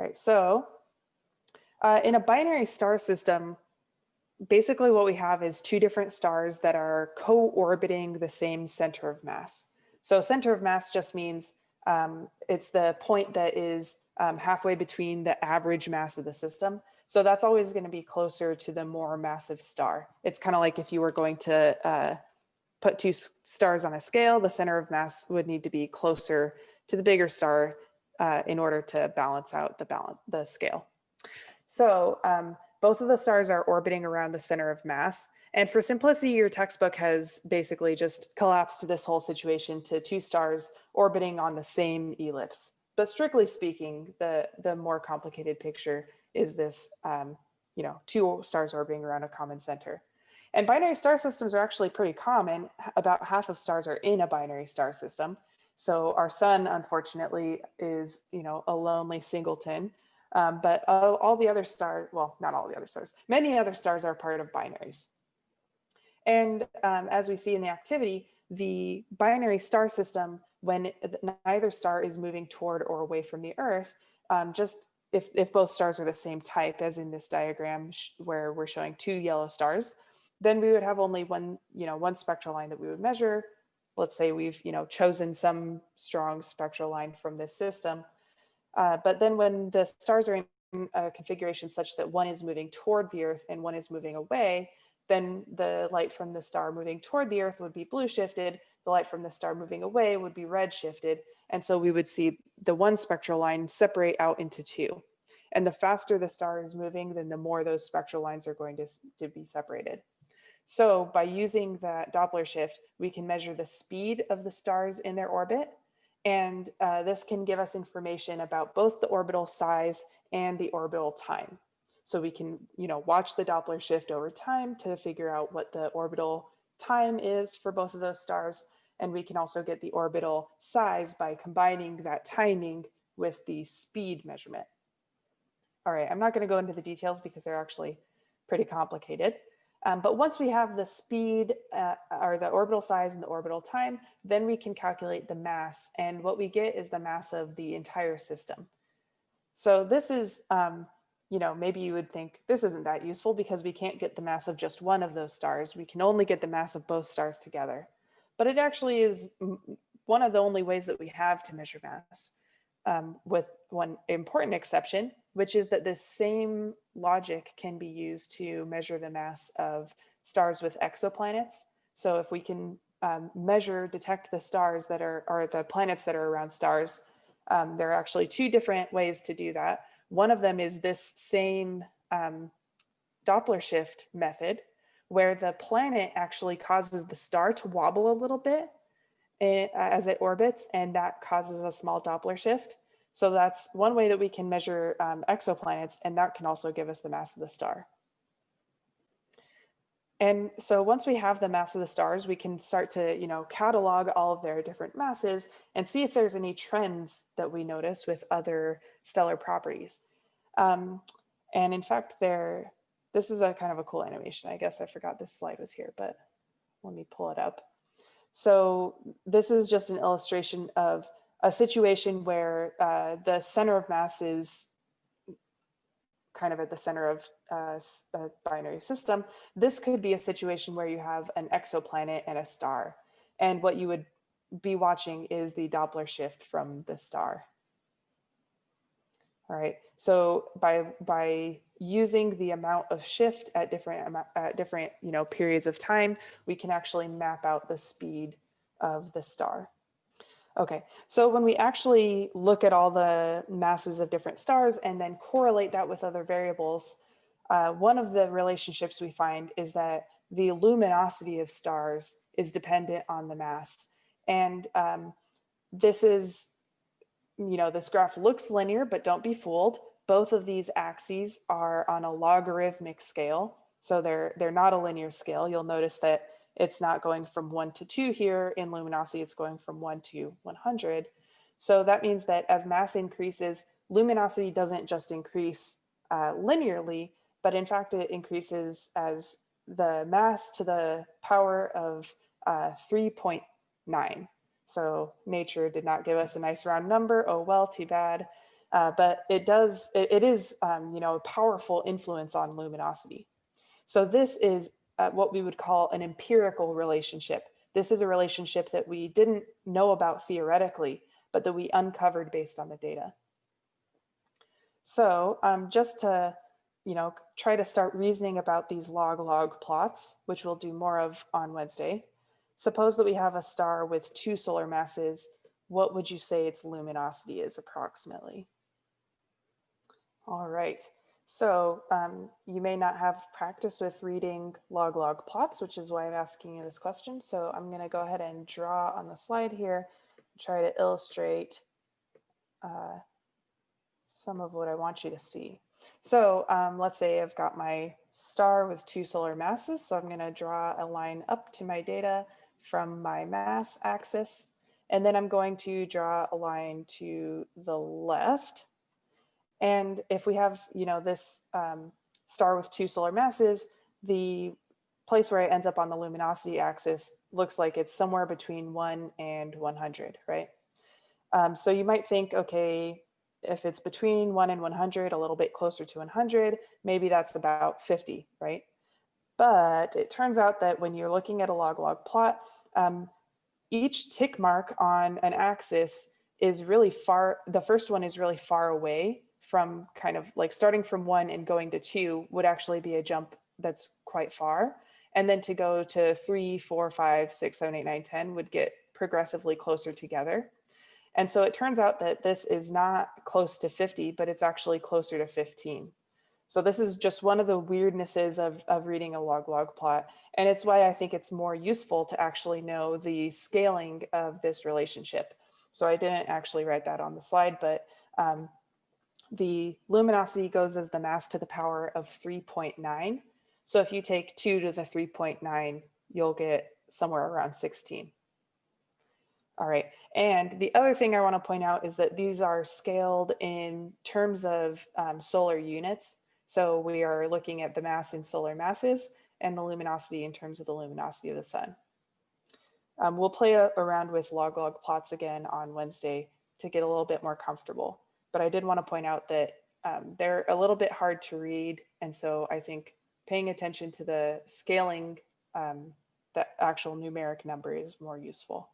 right, so uh, in a binary star system, basically what we have is two different stars that are co-orbiting the same center of mass. So center of mass just means um, it's the point that is um, halfway between the average mass of the system. So that's always going to be closer to the more massive star. It's kind of like if you were going to uh, put two stars on a scale, the center of mass would need to be closer to the bigger star uh, in order to balance out the balance the scale. So um, both of the stars are orbiting around the center of mass. And for simplicity, your textbook has basically just collapsed this whole situation to two stars orbiting on the same ellipse. But strictly speaking, the, the more complicated picture is this, um, you know, two stars orbiting around a common center. And binary star systems are actually pretty common. About half of stars are in a binary star system. So our sun, unfortunately, is, you know, a lonely singleton. Um, but all, all, the other stars, well, not all the other stars, many other stars are part of binaries. And um, as we see in the activity, the binary star system, when neither star is moving toward or away from the Earth, um, just if, if both stars are the same type as in this diagram where we're showing two yellow stars, then we would have only one, you know, one spectral line that we would measure. Let's say we've, you know, chosen some strong spectral line from this system uh, but then when the stars are in a configuration such that one is moving toward the earth and one is moving away, then the light from the star moving toward the earth would be blue shifted, the light from the star moving away would be red shifted. And so we would see the one spectral line separate out into two. And the faster the star is moving, then the more those spectral lines are going to, to be separated. So by using that Doppler shift, we can measure the speed of the stars in their orbit and uh, this can give us information about both the orbital size and the orbital time. So we can, you know, watch the Doppler shift over time to figure out what the orbital time is for both of those stars. And we can also get the orbital size by combining that timing with the speed measurement. All right, I'm not going to go into the details because they're actually pretty complicated. Um, but once we have the speed uh, or the orbital size and the orbital time, then we can calculate the mass. And what we get is the mass of the entire system. So this is, um, you know, maybe you would think this isn't that useful because we can't get the mass of just one of those stars. We can only get the mass of both stars together. But it actually is one of the only ways that we have to measure mass um, with one important exception, which is that this same logic can be used to measure the mass of stars with exoplanets. So if we can um, measure, detect the stars that are, or the planets that are around stars, um, there are actually two different ways to do that. One of them is this same um, Doppler shift method, where the planet actually causes the star to wobble a little bit eh, as it orbits, and that causes a small Doppler shift. So that's one way that we can measure um, exoplanets, and that can also give us the mass of the star. And so once we have the mass of the stars, we can start to, you know, catalog all of their different masses and see if there's any trends that we notice with other stellar properties. Um, and in fact, there, this is a kind of a cool animation. I guess I forgot this slide was here, but let me pull it up. So this is just an illustration of a situation where uh, the center of mass is kind of at the center of uh, a binary system, this could be a situation where you have an exoplanet and a star. And what you would be watching is the Doppler shift from the star. All right, so by, by using the amount of shift at different, at different you know, periods of time, we can actually map out the speed of the star. Okay, so when we actually look at all the masses of different stars and then correlate that with other variables, uh, one of the relationships we find is that the luminosity of stars is dependent on the mass. And um, this is, you know, this graph looks linear, but don't be fooled. Both of these axes are on a logarithmic scale. So they're, they're not a linear scale. You'll notice that it's not going from one to two here in luminosity, it's going from one to 100. So that means that as mass increases, luminosity doesn't just increase uh, linearly, but in fact it increases as the mass to the power of uh, 3.9. So nature did not give us a nice round number. Oh, well, too bad. Uh, but it does, it, it is, um, you know, a powerful influence on luminosity. So this is uh, what we would call an empirical relationship. This is a relationship that we didn't know about theoretically, but that we uncovered based on the data. So um, just to, you know, try to start reasoning about these log-log plots, which we'll do more of on Wednesday. Suppose that we have a star with two solar masses. What would you say its luminosity is approximately? All right. So um, you may not have practice with reading log-log plots, which is why I'm asking you this question. So I'm going to go ahead and draw on the slide here, try to illustrate uh, some of what I want you to see. So um, let's say I've got my star with two solar masses. So I'm going to draw a line up to my data from my mass axis. And then I'm going to draw a line to the left. And if we have, you know, this um, star with two solar masses, the place where it ends up on the luminosity axis looks like it's somewhere between one and 100, right? Um, so you might think, okay, if it's between one and 100, a little bit closer to 100, maybe that's about 50, right? But it turns out that when you're looking at a log-log plot, um, each tick mark on an axis is really far, the first one is really far away from kind of like starting from one and going to two would actually be a jump that's quite far. And then to go to three, four, five, six, seven, eight, nine, 10 would get progressively closer together. And so it turns out that this is not close to 50, but it's actually closer to 15. So this is just one of the weirdnesses of, of reading a log-log plot. And it's why I think it's more useful to actually know the scaling of this relationship. So I didn't actually write that on the slide, but um, the luminosity goes as the mass to the power of 3.9. So if you take 2 to the 3.9, you'll get somewhere around 16. All right. And the other thing I want to point out is that these are scaled in terms of um, solar units. So we are looking at the mass in solar masses and the luminosity in terms of the luminosity of the sun. Um, we'll play around with log-log plots again on Wednesday to get a little bit more comfortable. But I did want to point out that um, they're a little bit hard to read. And so I think paying attention to the scaling, um, the actual numeric number is more useful.